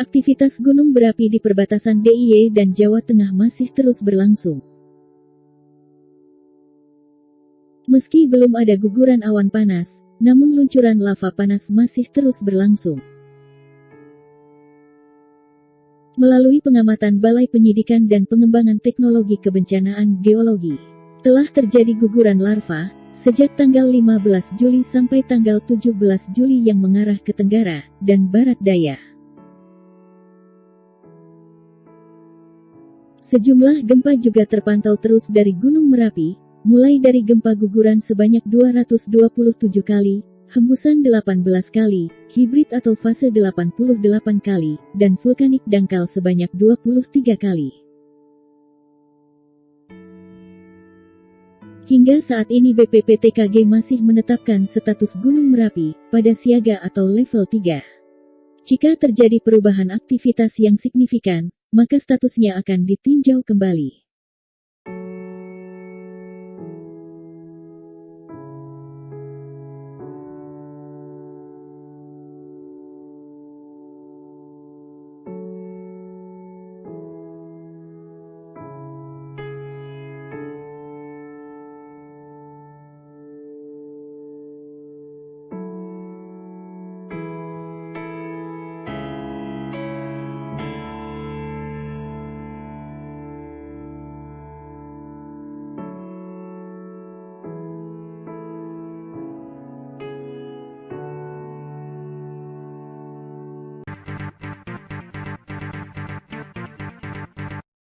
Aktivitas gunung berapi di perbatasan DIY dan Jawa Tengah masih terus berlangsung. Meski belum ada guguran awan panas, namun luncuran lava panas masih terus berlangsung. Melalui pengamatan Balai Penyidikan dan Pengembangan Teknologi Kebencanaan Geologi, telah terjadi guguran larva, sejak tanggal 15 Juli sampai tanggal 17 Juli yang mengarah ke Tenggara dan Barat Daya. Sejumlah gempa juga terpantau terus dari Gunung Merapi, mulai dari gempa guguran sebanyak 227 kali, hembusan 18 kali, hibrid atau fase 88 kali, dan vulkanik dangkal sebanyak 23 kali. Hingga saat ini BPPTKG masih menetapkan status Gunung Merapi pada siaga atau level 3. Jika terjadi perubahan aktivitas yang signifikan, maka statusnya akan ditinjau kembali.